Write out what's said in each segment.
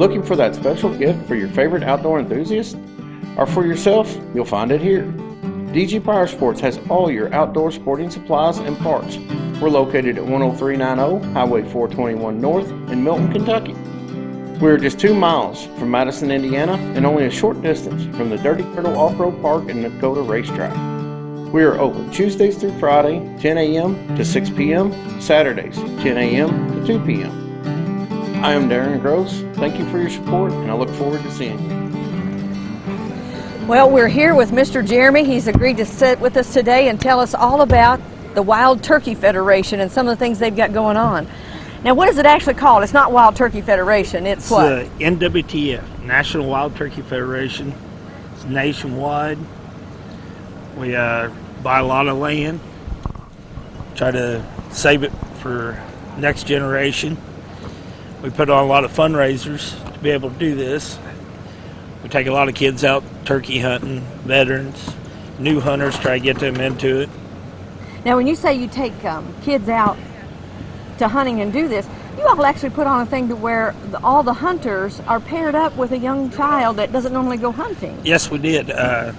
Looking for that special gift for your favorite outdoor enthusiast? Or for yourself? You'll find it here. DG Power Sports has all your outdoor sporting supplies and parts. We're located at 10390 Highway 421 North in Milton, Kentucky. We're just two miles from Madison, Indiana, and only a short distance from the Dirty Turtle Off-Road Park and Dakota Racetrack. We are open Tuesdays through Friday, 10 a.m. to 6 p.m., Saturdays, 10 a.m. to 2 p.m. I am Darren Gross. Thank you for your support, and I look forward to seeing you. Well, we're here with Mr. Jeremy. He's agreed to sit with us today and tell us all about the Wild Turkey Federation and some of the things they've got going on. Now, what is it actually called? It's not Wild Turkey Federation. It's, It's what? the NWTF, National Wild Turkey Federation. It's nationwide. We uh, buy a lot of land, try to save it for next generation. We put on a lot of fundraisers to be able to do this. We take a lot of kids out turkey hunting, veterans, new hunters, try to get them into it. Now, when you say you take um, kids out to hunting and do this, you all actually put on a thing to where all the hunters are paired up with a young child that doesn't normally go hunting. Yes, we did. Uh,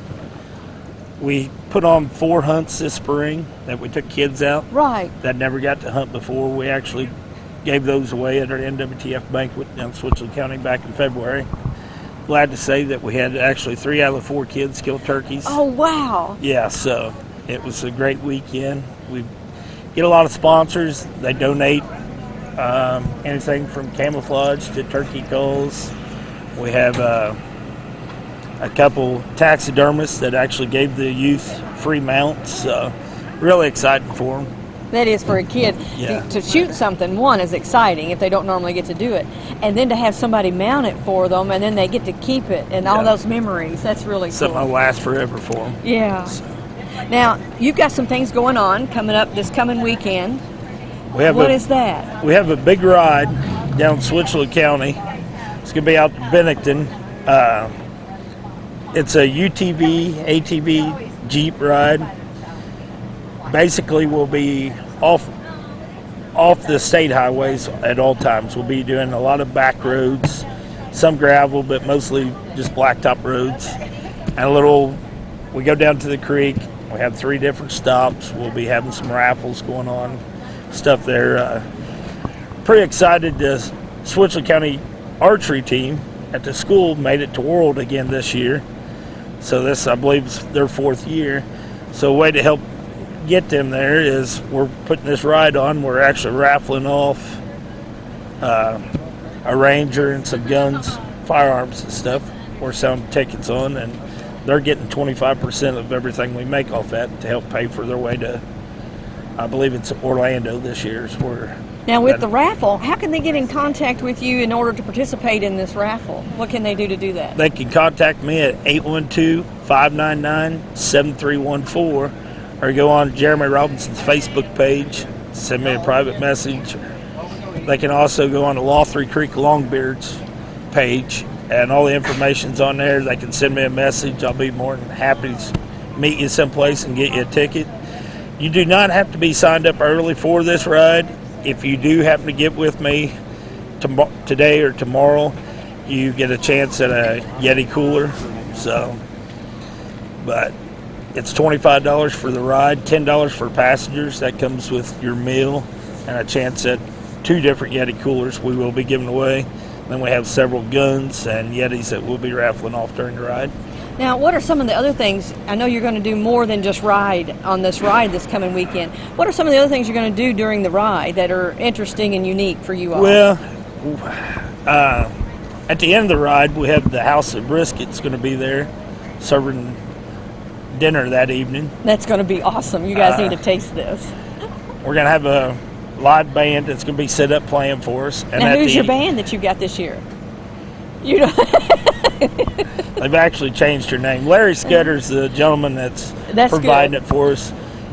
we put on four hunts this spring that we took kids out. Right. that never got to hunt before. We actually gave those away at our NWTF banquet down in Switzerland County back in February. Glad to say that we had actually three out of the four kids kill turkeys. Oh, wow. Yeah, so it was a great weekend. We get a lot of sponsors. They donate um, anything from camouflage to turkey culls. We have uh, a couple taxidermists that actually gave the youth free mounts. So really exciting for them. That is for a kid Yeah. to, to shoot something. One is exciting if they don't normally get to do it, and then to have somebody mount it for them, and then they get to keep it and all those memories. That's really Something cool. will last forever for them. Yeah. Now you've got some things going on coming up this coming weekend. We have What a, is that? We have a big ride down in Switzerland County. It's going to be out in Bennington. Uh, it's a UTV, ATV Jeep ride. Basically, we'll be off off the state highways at all times. We'll be doing a lot of back roads, some gravel, but mostly just blacktop roads. And a little, we go down to the creek. We have three different stops. We'll be having some raffles going on, stuff there. Uh, pretty excited. The Switzerland County archery team at the school made it to World again this year. So this, I believe, is their fourth year. So a way to help get them there is we're putting this ride on. We're actually raffling off uh, a ranger and some guns, firearms and stuff. We're selling tickets on, and they're getting 25% of everything we make off that to help pay for their way to. I believe it's Orlando this year. Is where Now with that- the raffle, how can they get in contact with you in order to participate in this raffle? What can they do to do that? They can contact me at 812-599-7314 or go on Jeremy Robinson's Facebook page, send me a private message. They can also go on the Laughery Creek Longbeards page and all the information's on there. They can send me a message. I'll be more than happy to meet you someplace and get you a ticket. You do not have to be signed up early for this ride. If you do happen to get with me tomo- today or tomorrow, you get a chance at a Yeti cooler. So, but it's twenty-five dollars for the ride, ten dollars for passengers. That comes with your meal and a chance at two different Yeti coolers we will be giving away. Then we have several guns and Yetis that we'll be raffling off during the ride. Now, what are some of the other things? I know you're going to do more than just ride on this ride this coming weekend. What are some of the other things you're going to do during the ride that are interesting and unique for you all? Well, uh, at the end of the ride, we have the House of Brisket's going to be there serving dinner that evening. That's going to be awesome. You guys Uh, need to taste this. We're going to have a live band that's going to be set up playing for us. And now, who's your band that you got this year? You know, They've actually changed her name. Larry Scudder's the gentleman that's, That's providing good. it for us.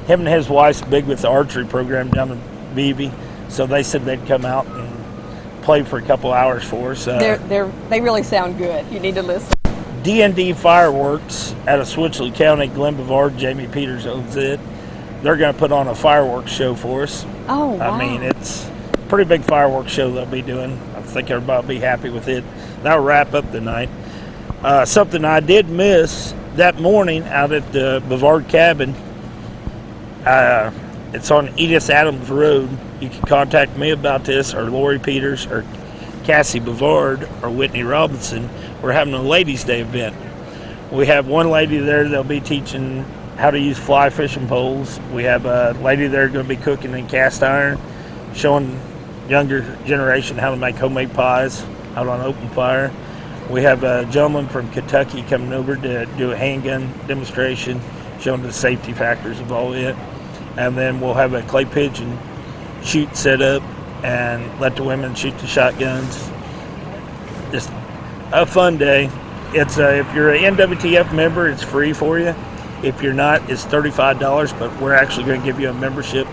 Him and his wife's big with the archery program down in Vevay, so they said they'd come out and play for a couple hours for us. Uh, they're they're they really sound good. You need to listen. D&D Fireworks out of Switzerland County, Glen Bavard, Jamie Peters owns it. They're going to put on a fireworks show for us. Oh, wow. I mean, it's a pretty big fireworks show they'll be doing. I think think everybody will be happy with it. That'll wrap up the night. Uh, something I did miss that morning out at the Bavard Cabin. Uh, it's on Edith Adams Road. You can contact me about this, or Lori Peters, or Cassie Bavard, or Whitney Robinson. We're having a Ladies' Day event. We have one lady there that'll be teaching how to use fly fishing poles. We have a lady there going to be cooking in cast iron, showing younger generation how to make homemade pies out on open fire. We have a gentleman from Kentucky coming over to do a handgun demonstration, showing the safety factors of all it. And then we'll have a clay pigeon shoot set up and let the women shoot the shotguns. Just a fun day. It's a, if you're an NWTF member, it's free for you. If you're not, it's $35, but we're actually going to give you a membership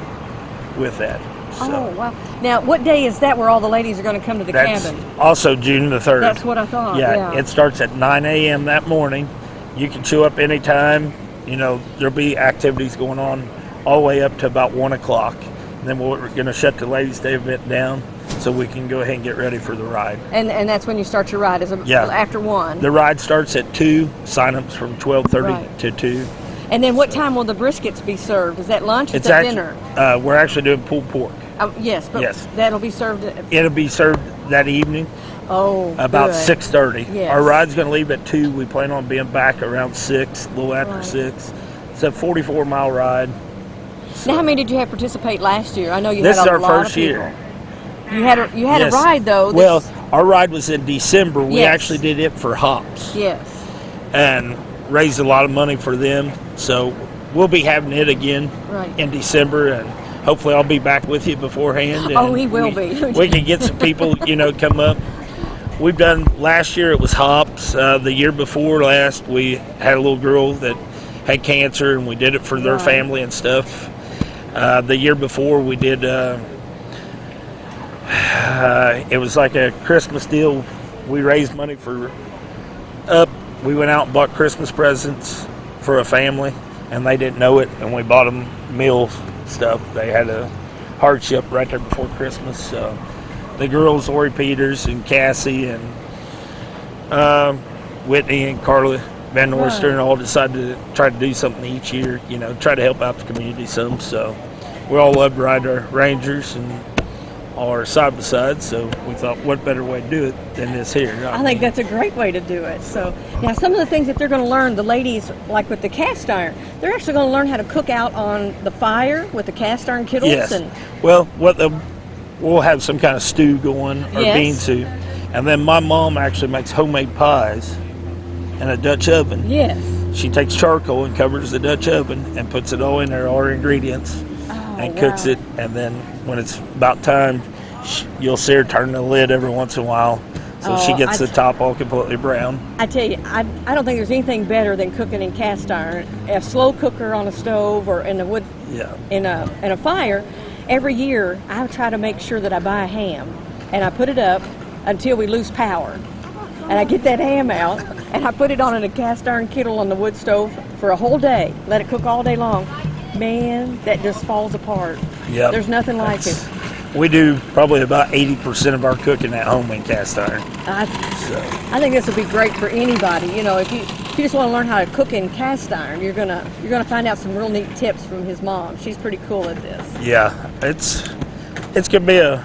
with that. So Oh, wow. Now, what day is that where all the ladies are going to come to the that's cabin? also June the 3rd. That's what I thought. yeah, Yeah. it starts at 9 a.m. that morning. You can show up anytime. You know, there'll be activities going on all the way up to about 1 o'clock. And then we're going to shut the Ladies' Day event down so we can go ahead and get ready for the ride. and and that's when you start your ride, is it Yeah. after one? The ride starts at 2, sign-ups from 12.30 Right. to 2. and then what time will the briskets be served? Is that lunch or It's that actually, dinner? uh, we're actually doing pulled pork. Oh, yes, but Yes. that'll be served at, It'll be served that evening oh, about good. 6.30. Yes. Our ride's going to leave at 2. We plan on being back around 6, a little after Right. 6. It's a 44-mile ride. Now, how many did you have participate last year? I know you This had a lot of This is our first year. You had a you had Yes. a ride though. Well, our ride was in December. We Yes. actually did it for hops yes. and raised a lot of money for them. So we'll be having it again Right. in December, and hopefully I'll be back with you beforehand. Oh, he will we, be. we can get some people, you know, come up. We've done last year. It was hops. Uh, the year before last, we had a little girl that had cancer, and we did it for their Right. family and stuff. Uh, the year before, we did. Uh, uh, it was like a Christmas deal. We raised money for up. We went out and bought Christmas presents for a family, and they didn't know it, and we bought them meal stuff. They had a hardship right there before Christmas. So the girls, Lori Peters and Cassie and um, Whitney and Carla Van Norster, and all decided to try to do something each year. You know, try to help out the community some. So we all love to ride our Rangers and our side by side. So we thought, what better way to do it than this here? I think that's a great way to do it. So now some of the things that they're going to learn, the ladies, like with the cast iron, they're actually going to learn how to cook out on the fire with the cast iron kettles. Yes. And Well, what the we'll have some kind of stew going or Yes. bean soup, and then my mom actually makes homemade pies in a Dutch oven. yes. She takes charcoal and covers the Dutch oven and puts it all in there, all her ingredients, Oh, and cooks it. And then when it's about time, you'll see her turn the lid every once in a while, so she Oh, gets I- the top all completely brown. I tell you, I, I don't think there's anything better than cooking in cast iron. A slow cooker on a stove or in a wood Yeah. in a in a fire. Every year, I try to make sure that I buy a ham and I put it up until we lose power. And I get that ham out and I put it on in a cast iron kettle on the wood stove for a whole day. Let it cook all day long. Man, that just falls apart. Yeah. There's nothing like it. We do probably about 80% of our cooking at home in cast iron. I, So. I think this would be great for anybody. You know, if you if you just want to learn how to cook in cast iron, you're gonna you're gonna find out some real neat tips from his mom. She's pretty cool at this. Yeah, it's it's gonna be a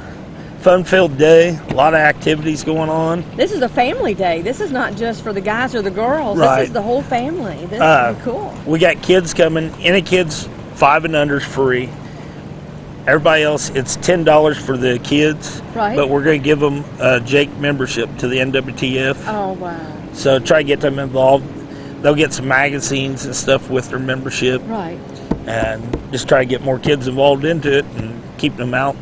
fun-filled day. A lot of activities going on. This is a family day. This is not just for the guys or the girls. Right. This is the whole family. This Uh, is cool. We got kids coming. Any kids five and under is free. Everybody else, it's ten dollars for the kids. Right. But we're gonna give them a Jake membership to the NWTF. Oh wow. So try to get them involved. They'll get some magazines and stuff with their membership, Right. and just try to get more kids involved into it and keep them out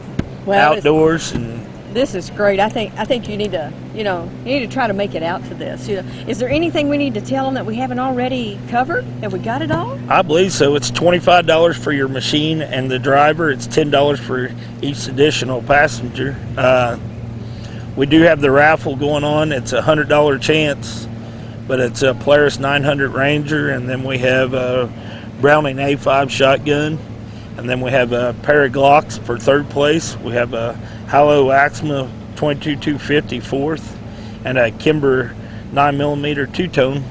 Well, outdoors and This is great. I think I think you need to you know you need to try to make it out to this. You know, is there anything we need to tell them that we haven't already covered? Have we got it all? I believe so. It's twenty-five dollars for your machine and the driver. It's ten dollars for each additional passenger. Uh, we do have the raffle going on. It's a hundred dollar chance, but it's a Polaris 900 Ranger, and then we have a Browning A5 shotgun, and then we have a pair of Glocks for third place. We have a Howa Axiom 22 250 fourth, and a Kimber 9 millimeter two tone.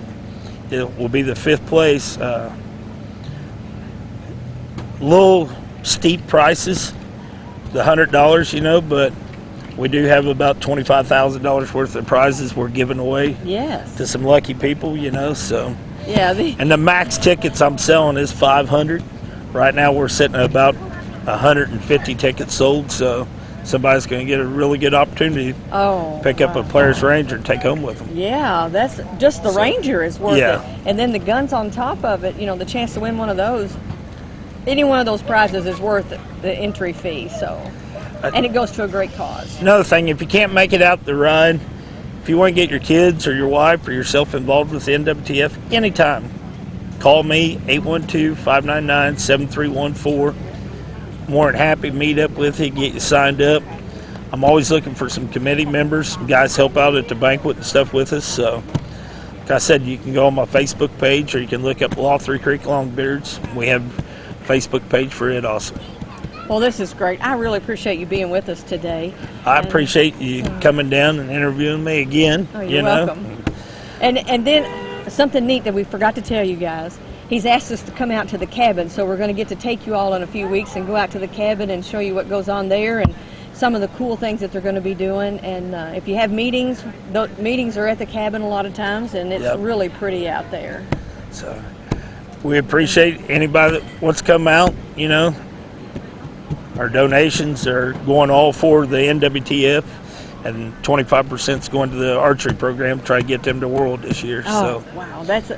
It will be the fifth place. Uh, little steep prices, the hundred dollars, you know, but we do have about twenty five thousand dollars worth of prizes we're giving away Yes. to some lucky people, you know. So, Yeah. The, and the max tickets I'm selling is five hundred. Right now we're sitting at about 150 tickets sold, so somebody's going to get a really good opportunity to oh. pick up a. Polaris Ranger and take home with them. Yeah, that's just the Ranger is worth Yeah. it, and then the guns on top of it. You know, the chance to win one of those. Any one of those prizes is worth the entry fee. So, and it goes to a great cause. Another thing, if you can't make it out the run, if you want to get your kids or your wife or yourself involved with the NWTF, anytime, call me 812-599-7314. More than happy to meet up with you, get you signed up. I'm always looking for some committee members. Some guys help out at the banquet and stuff with us. So, like I said, you can go on my Facebook page or you can look up Laughery Creek Longbeards. We have a Facebook page for it also. Well, this is great. I really appreciate you being with us today. I And- appreciate you coming down and interviewing me again. Oh, you're you know? welcome. And and then something neat that we forgot to tell you guys. He's asked us to come out to the cabin, so we're going to get to take you all in a few weeks and go out to the cabin and show you what goes on there and some of the cool things that they're going to be doing. And uh, if you have meetings, the meetings are at the cabin a lot of times, and it's Yep. really pretty out there. So we appreciate anybody that wants to come out. You know, our donations are going all for the NWTF, and 25% is going to the archery program. To try to get them to World this year. Oh, So wow, that's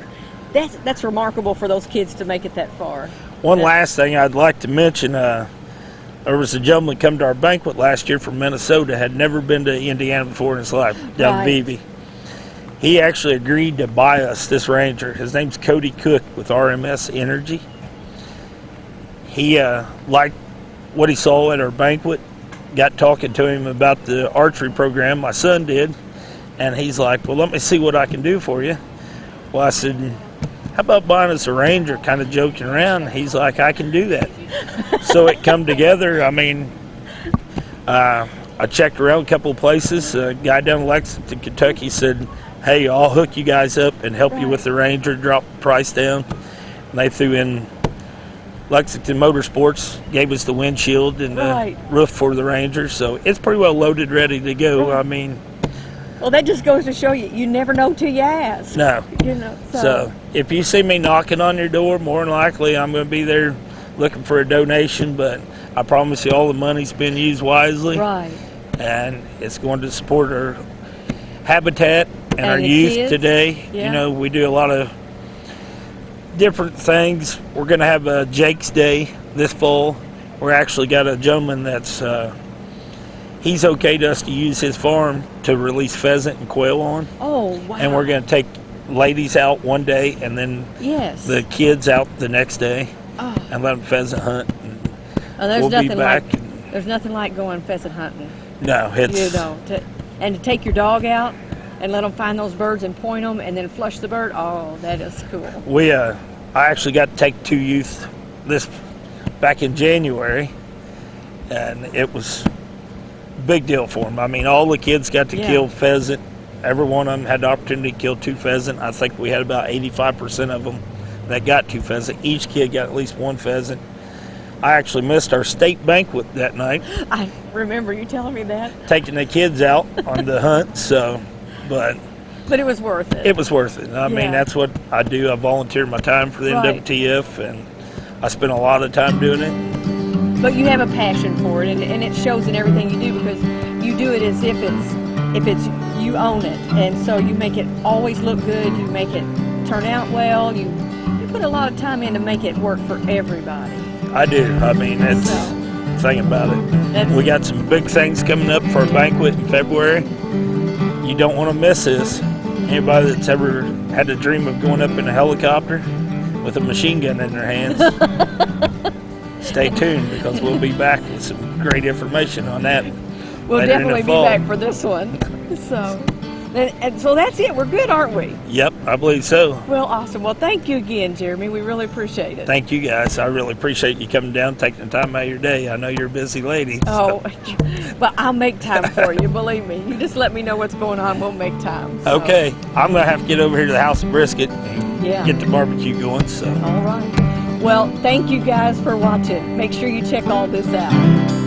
that's that's remarkable for those kids to make it that far. one Yeah. last thing I'd like to mention. Uh, there was a gentleman come to our banquet last year from Minnesota, had never been to Indiana before in his life, down Right. Vevay. He actually agreed to buy us this Ranger. His name's Cody Cook with RMS Energy. He uh, liked what he saw at our banquet, got talking to him about the archery program, my son did, and he's like, Well, let me see what I can do for you. Well, I said, How about buying us a Ranger? Kind of joking around. He's like, I can do that. so it come together. I mean, uh, I checked around a couple of places. A guy down in Lexington, Kentucky said, Hey, I'll hook you guys up and help you with the Ranger, drop the price down. And they threw in Lexington Motorsports, gave us the windshield and the Right. roof for the Ranger. So it's pretty well loaded, ready to go. I mean, Well, that just goes to show you you never know till you ask. no. You know. So, So if you see me knocking on your door, more than likely I'm going to be there looking for a donation. But I promise you, all the money's been used wisely, right. and it's going to support our habitat and, And our youth kids. today. Yeah. You know, we do a lot of different things. We're going to have a Jake's Day this fall. We're actually got a gentleman that's uh, he's okayed us to use his farm to release pheasant and quail on Oh wow. and we're going to take ladies out one day and then yes. the kids out the next day oh, and let them pheasant hunt. And and there's we'll be nothing back. like there's nothing like going pheasant hunting. no, it's You know, to, and to take your dog out and let them find those birds and point them and then flush the bird. Oh, that is cool. we. Uh, I actually got to take two youth this back in January, and it was a big deal for them. I mean, all the kids got to Yeah. kill pheasant. Every one of them had the opportunity to kill two pheasant. I think we had about 85% of them that got two pheasant. Each kid got at least one pheasant. I actually missed our state banquet that night. I remember you telling me that, taking the kids out on the hunt. So, but but it was worth it. it was worth it. I Yeah. mean, that's what I do. I volunteer my time for the Right. NWTF, and I spend a lot of time doing it. but you have a passion for it, and, and it shows in everything you do because you do it as if it's if it's you own it, and so you make it always look good. You make it turn out well. You you put a lot of time in to make it work for everybody. I do. I mean, that's So the thing about it. that's We got some big things coming up for a banquet in February. You don't want to miss this. Anybody that's ever had the dream of going up in a helicopter with a machine gun in their hands, stay tuned because we'll be back with some great information on that. we'll later in the definitely be back for this one. So And, and so that's it. We're good, aren't we? Yep, I believe so. Well, awesome. Well, thank you again, Jeremy. We really appreciate it. Thank you guys. I really appreciate you coming down, taking the time out of your day. I know you're a busy lady. Oh, but I'll make time for you. Believe me. You just let me know what's going on. We'll make time. So, Okay, I'm gonna have to get over here to the house of brisket and Yeah. get the barbecue going. So. All right. Well, thank you guys for watching. Make sure you check all this out.